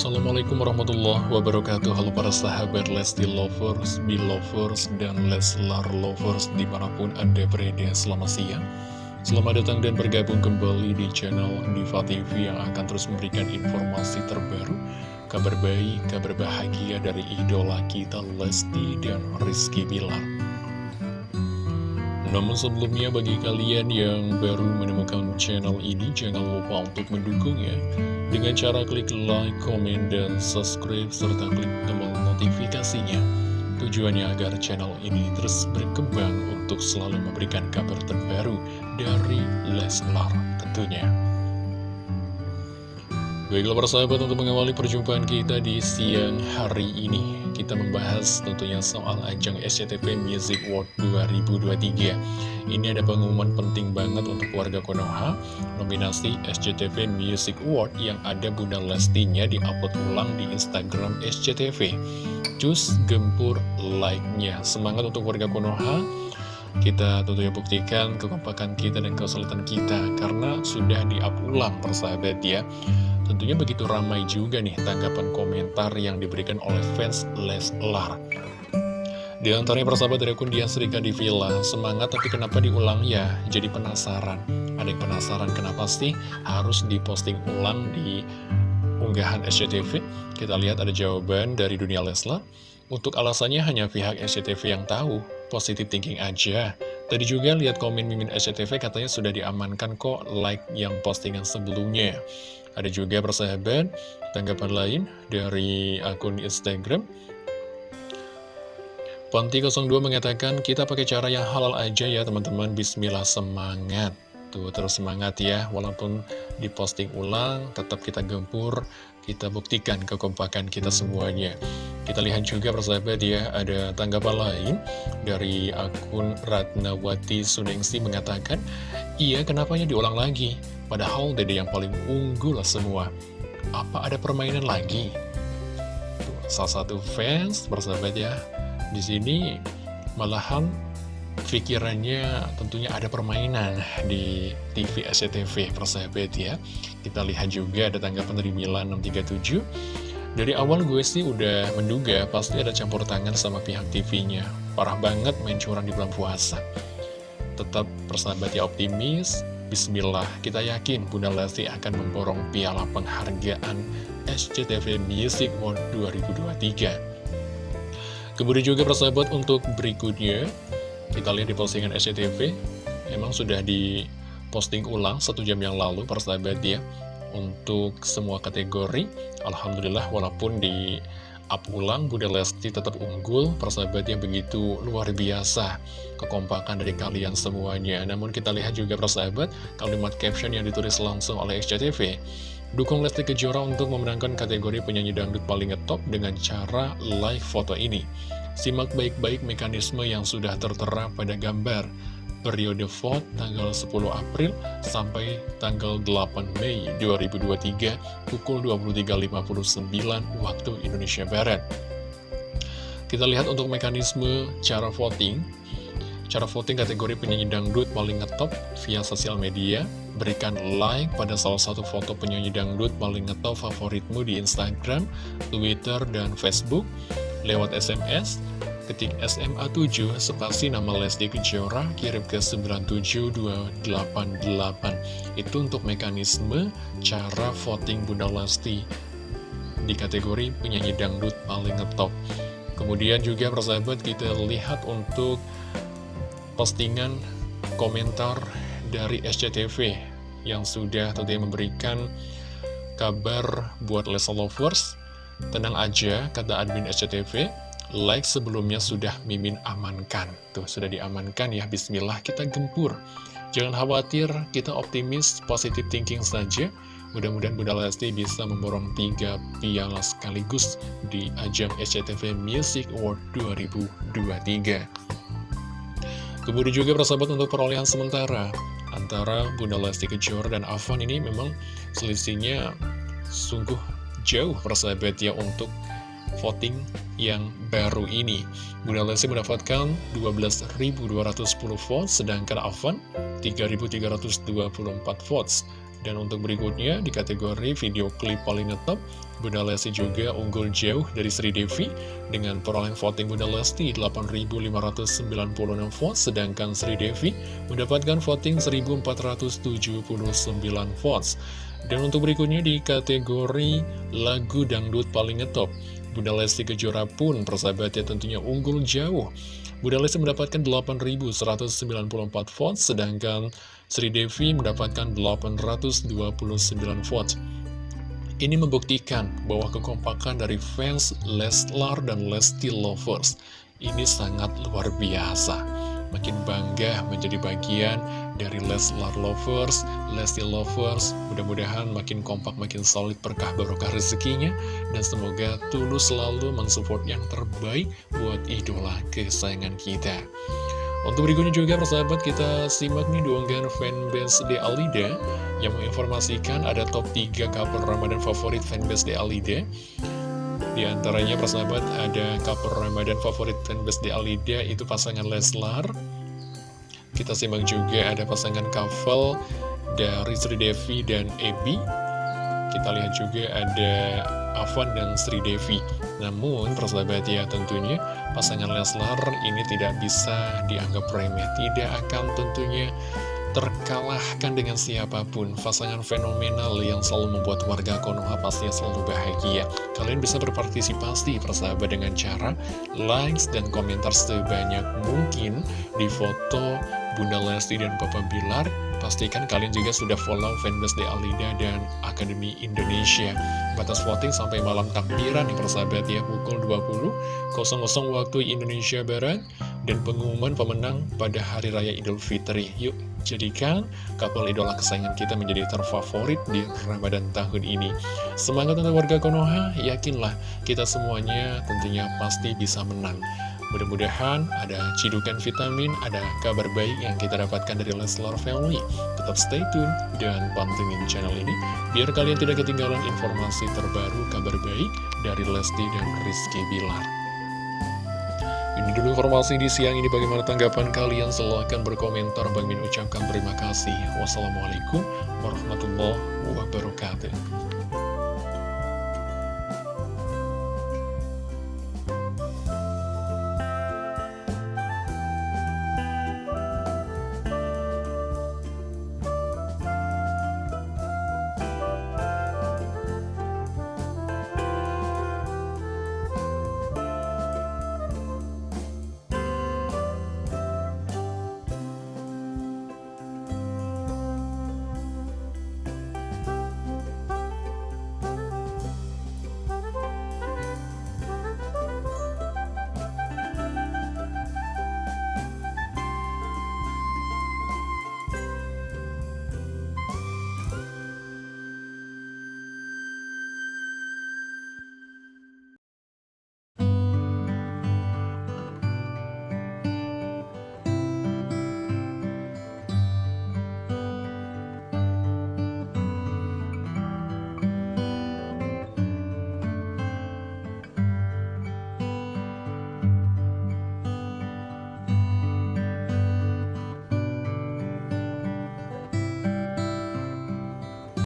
Assalamualaikum warahmatullahi wabarakatuh. Halo para sahabat Lesti Lovers, Belovers, dan Leslar Lovers di mana pun anda berada. Selamat siang. Selamat datang dan bergabung kembali di channel Diva TV yang akan terus memberikan informasi terbaru Kabar baik, kabar bahagia dari idola kita Lesti dan Rizky Bilar namun sebelumnya bagi kalian yang baru menemukan channel ini jangan lupa untuk mendukungnya dengan cara klik like, komen, dan subscribe serta klik tombol notifikasinya. Tujuannya agar channel ini terus berkembang untuk selalu memberikan kabar terbaru dari Leslar tentunya. Baiklah persahabat untuk mengawali perjumpaan kita di siang hari ini Kita membahas tentunya soal ajang SCTV Music World 2023 Ini ada pengumuman penting banget untuk warga Konoha Nominasi SCTV Music Award yang ada Bunda Lestinya diupload ulang di Instagram SCTV Cus gempur like-nya. Semangat untuk warga Konoha. Kita tentunya buktikan kekompakan kita dan kesulitan kita karena sudah di-up ulang persahabat ya Tentunya begitu ramai juga nih tanggapan komentar yang diberikan oleh fans Leslar. Di antaranya persahabat dari akun Dian Serika di Villa, semangat tapi kenapa diulang ya? Jadi penasaran. Ada yang penasaran kenapa sih harus diposting ulang di unggahan SCTV? Kita lihat ada jawaban dari dunia Leslar. Untuk alasannya hanya pihak SCTV yang tahu, positif thinking aja. Tadi juga lihat komen Mimin SCTV katanya sudah diamankan kok like yang postingan sebelumnya. Ada juga persahabat, tanggapan lain dari akun Instagram. Ponti02 mengatakan, kita pakai cara yang halal aja ya teman-teman, bismillah semangat. Tuh, terus semangat ya, walaupun diposting ulang, tetap kita gempur, kita buktikan kekompakan kita semuanya. Kita lihat juga persahabat ya, ada tanggapan lain dari akun Ratnawati Sunengsi mengatakan, iya kenapanya diulang lagi? Padahal dede yang paling unggul semua. Apa ada permainan lagi? Tuh, salah satu fans persahabat ya, di sini malahan pikirannya tentunya ada permainan di TV SCTV persahabat ya. Kita lihat juga ada tanggapan dari Milan 637. Dari awal gue sih udah menduga pasti ada campur tangan sama pihak TV-nya. Parah banget main curang di bulan puasa. Tetap persahabat ya optimis, Bismillah, kita yakin Bunda Lesti akan memborong piala penghargaan SCTV Music Award 2023. Kemudian juga persahabat untuk berikutnya, kita lihat di postingan SCTV, memang sudah di posting ulang satu jam yang lalu persahabat ya, untuk semua kategori. Alhamdulillah walaupun di up ulang, Bunda Lesti tetap unggul, persahabat yang begitu luar biasa kekompakan dari kalian semuanya. Namun kita lihat juga persahabat, kalimat caption yang ditulis langsung oleh SCTV. Dukung Lesti Kejora untuk memenangkan kategori penyanyi dangdut paling ngetop dengan cara live foto ini. Simak baik-baik mekanisme yang sudah tertera pada gambar periode vote tanggal 10 April sampai tanggal 8 Mei 2023 pukul 23.59 waktu Indonesia Barat. Kita lihat untuk mekanisme cara voting. Cara voting kategori penyanyi dangdut paling ngetop via sosial media. Berikan like pada salah satu foto penyanyi dangdut paling ngetop favoritmu di Instagram, Twitter, dan Facebook. Lewat SMS, ketik SMA 7 spasi nama Lesti Kejora kirim ke 97288 itu untuk mekanisme cara voting Bunda Lesti di kategori penyanyi dangdut paling ngetop. Kemudian juga persahabat kita lihat untuk postingan komentar dari SCTV yang sudah tentunya memberikan kabar buat Lesa Lovers. Tenang aja kata admin SCTV like sebelumnya sudah Mimin amankan. Tuh, sudah diamankan ya, bismillah kita gempur. Jangan khawatir, kita optimis, positive thinking saja. Mudah-mudahan Bunda Lesti bisa memborong tiga piala sekaligus di ajang SCTV Music Award 2023. Kemudian juga persahabat untuk perolehan sementara antara Bunda Lesti Kejora dan Avan ini memang selisihnya sungguh jauh persahabat ya untuk voting yang baru ini. Bunda Lesti mendapatkan 12.210 votes, sedangkan Avan 3.324 votes. Dan untuk berikutnya di kategori video klip paling ngetop, Bunda Lesti juga unggul jauh dari Sri Devi dengan perolehan voting Bunda Lesti 8.596 votes, sedangkan Sri Devi mendapatkan voting 1.479 votes. Dan untuk berikutnya di kategori lagu dangdut paling ngetop, Bunda Lesti Kejora pun persahabatnya tentunya unggul jauh. Bunda Lesti mendapatkan 8.194 votes, sedangkan Sri Devi mendapatkan 829 votes. Ini membuktikan bahwa kekompakan dari fans Leslar dan Lesti Lovers ini sangat luar biasa. Makin bangga menjadi bagian dari Leslar Lovers, Lesti Lovers. Mudah-mudahan makin kompak, makin solid berkah barokah rezekinya. Dan semoga tulus selalu mensupport yang terbaik buat idola kesayangan kita. Untuk berikutnya juga persahabat kita simak nih duonggan fanbase de Alida yang menginformasikan ada top 3 couple Ramadan favorit fanbase de Alida. Di antaranya persahabat ada couple Ramadan favorit fanbase de Alida itu pasangan Leslar. Kita simak juga ada pasangan couple dari Sri Devi dan Ebi. Kita lihat juga ada Avan dan Sri Devi. Namun persahabat ya tentunya pasangan Leslar ini tidak bisa dianggap remeh, tidak akan tentunya terkalahkan dengan siapa pun Pasangan fenomenal yang selalu membuat warga Konoha pastinya selalu bahagia Kalian bisa berpartisipasi persahabat dengan cara likes dan komentar sebanyak mungkin Di foto Bunda Lesti dan Papa Bilar Pastikan kalian juga sudah follow fanbase di Alida dan Akademi Indonesia. Batas voting sampai malam takbiran nih persahabat ya, pukul 20.00 waktu Indonesia Barat. Dan pengumuman pemenang pada Hari Raya Idul Fitri. Yuk, jadikan couple idola kesayangan kita menjadi terfavorit di Ramadan tahun ini. Semangat untuk warga Konoha, yakinlah kita semuanya tentunya pasti bisa menang. Mudah-mudahan ada cidukan vitamin, ada kabar baik yang kita dapatkan dari Leslar Family. Tetap stay tune dan pantengin channel ini, biar kalian tidak ketinggalan informasi terbaru kabar baik dari Lesti dan Rizky Bilar. Ini dulu informasi di siang ini. Bagaimana tanggapan kalian? Silahkan berkomentar. Bang Min ucapkan terima kasih. Wassalamualaikum warahmatullahi wabarakatuh